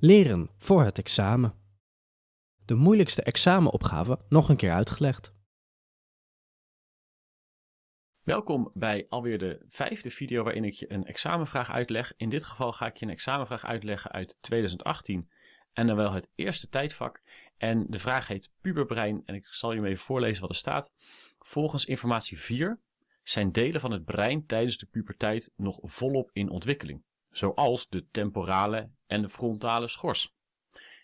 Leren voor het examen. De moeilijkste examenopgave nog een keer uitgelegd. Welkom bij alweer de vijfde video waarin ik je een examenvraag uitleg. In dit geval ga ik je een examenvraag uitleggen uit 2018 en dan wel het eerste tijdvak. En de vraag heet puberbrein en ik zal je even voorlezen wat er staat. Volgens informatie 4 zijn delen van het brein tijdens de puberteit nog volop in ontwikkeling zoals de temporale en de frontale schors.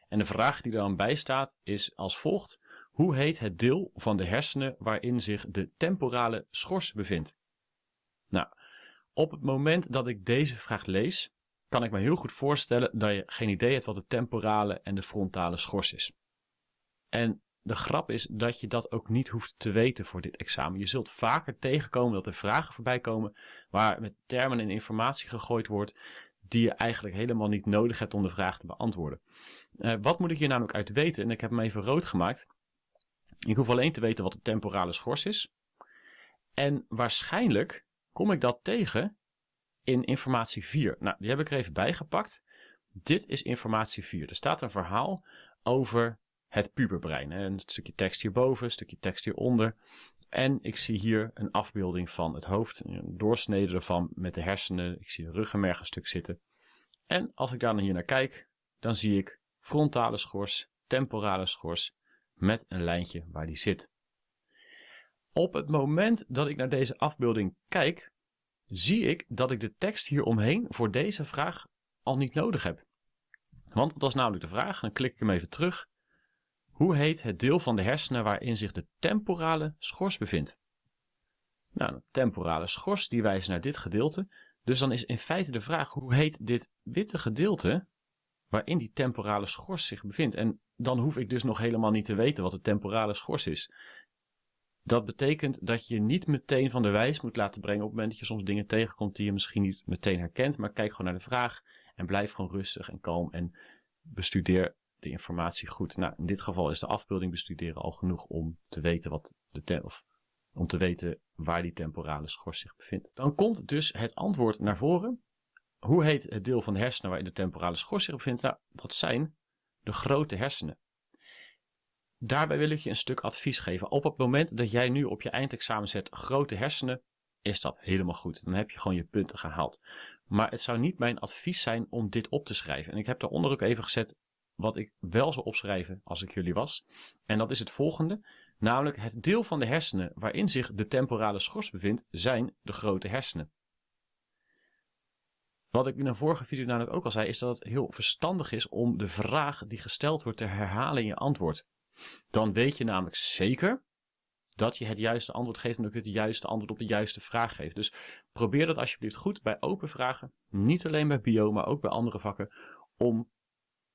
En de vraag die dan bij staat is als volgt. Hoe heet het deel van de hersenen waarin zich de temporale schors bevindt? Nou, op het moment dat ik deze vraag lees, kan ik me heel goed voorstellen dat je geen idee hebt wat de temporale en de frontale schors is. En de grap is dat je dat ook niet hoeft te weten voor dit examen. Je zult vaker tegenkomen dat er vragen voorbij komen waar met termen en informatie gegooid wordt die je eigenlijk helemaal niet nodig hebt om de vraag te beantwoorden. Uh, wat moet ik hier namelijk uit weten? En ik heb hem even rood gemaakt. Ik hoef alleen te weten wat de temporale schors is. En waarschijnlijk kom ik dat tegen in informatie 4. Nou, die heb ik er even bijgepakt. Dit is informatie 4. Er staat een verhaal over het puberbrein. Een stukje tekst hierboven, een stukje tekst hieronder. En ik zie hier een afbeelding van het hoofd, een doorsnede ervan met de hersenen. Ik zie een ruggenmerg een stuk zitten. En als ik daar hier naar kijk, dan zie ik frontale schors, temporale schors met een lijntje waar die zit. Op het moment dat ik naar deze afbeelding kijk, zie ik dat ik de tekst hieromheen voor deze vraag al niet nodig heb. Want dat is namelijk de vraag, dan klik ik hem even terug hoe heet het deel van de hersenen waarin zich de temporale schors bevindt? Nou, de temporale schors die wijst naar dit gedeelte. Dus dan is in feite de vraag, hoe heet dit witte gedeelte waarin die temporale schors zich bevindt? En dan hoef ik dus nog helemaal niet te weten wat de temporale schors is. Dat betekent dat je niet meteen van de wijs moet laten brengen op het moment dat je soms dingen tegenkomt die je misschien niet meteen herkent. Maar kijk gewoon naar de vraag en blijf gewoon rustig en kalm en bestudeer de informatie goed. Nou, in dit geval is de afbeelding bestuderen al genoeg om te weten wat de of om te weten waar die temporale schors zich bevindt. Dan komt dus het antwoord naar voren. Hoe heet het deel van de hersenen waarin de temporale schors zich bevindt? Nou, dat zijn de grote hersenen. Daarbij wil ik je een stuk advies geven. Op het moment dat jij nu op je eindexamen zet grote hersenen, is dat helemaal goed. Dan heb je gewoon je punten gehaald. Maar het zou niet mijn advies zijn om dit op te schrijven. En ik heb daaronder ook even gezet wat ik wel zou opschrijven als ik jullie was. En dat is het volgende. Namelijk het deel van de hersenen waarin zich de temporale schors bevindt, zijn de grote hersenen. Wat ik in een vorige video namelijk ook al zei, is dat het heel verstandig is om de vraag die gesteld wordt te herhalen in je antwoord. Dan weet je namelijk zeker dat je het juiste antwoord geeft en ook het juiste antwoord op de juiste vraag geeft. Dus probeer dat alsjeblieft goed bij open vragen, niet alleen bij bio, maar ook bij andere vakken, om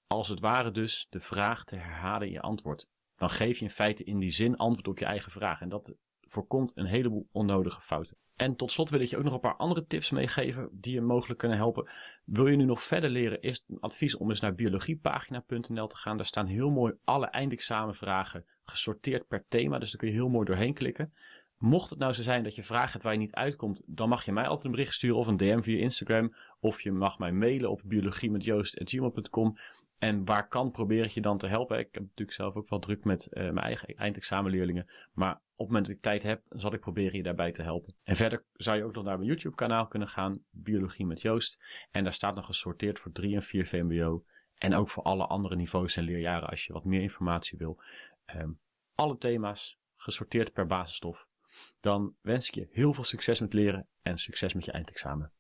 als het ware dus de vraag te herhalen in je antwoord. Dan geef je in feite in die zin antwoord op je eigen vraag. En dat voorkomt een heleboel onnodige fouten. En tot slot wil ik je ook nog een paar andere tips meegeven die je mogelijk kunnen helpen. Wil je nu nog verder leren, is het een advies om eens naar biologiepagina.nl te gaan. Daar staan heel mooi alle eindexamenvragen gesorteerd per thema, dus daar kun je heel mooi doorheen klikken. Mocht het nou zo zijn dat je vragen hebt waar je niet uitkomt, dan mag je mij altijd een bericht sturen of een DM via Instagram. Of je mag mij mailen op biologiemetjoost.gmail.com. En waar kan probeer ik je dan te helpen. Ik heb natuurlijk zelf ook wel druk met uh, mijn eigen eindexamenleerlingen. Maar op het moment dat ik tijd heb, zal ik proberen je daarbij te helpen. En verder zou je ook nog naar mijn YouTube kanaal kunnen gaan. Biologie met Joost. En daar staat nog gesorteerd voor 3 en 4 VMBO. En ook voor alle andere niveaus en leerjaren als je wat meer informatie wil. Um, alle thema's gesorteerd per basisstof. Dan wens ik je heel veel succes met leren en succes met je eindexamen.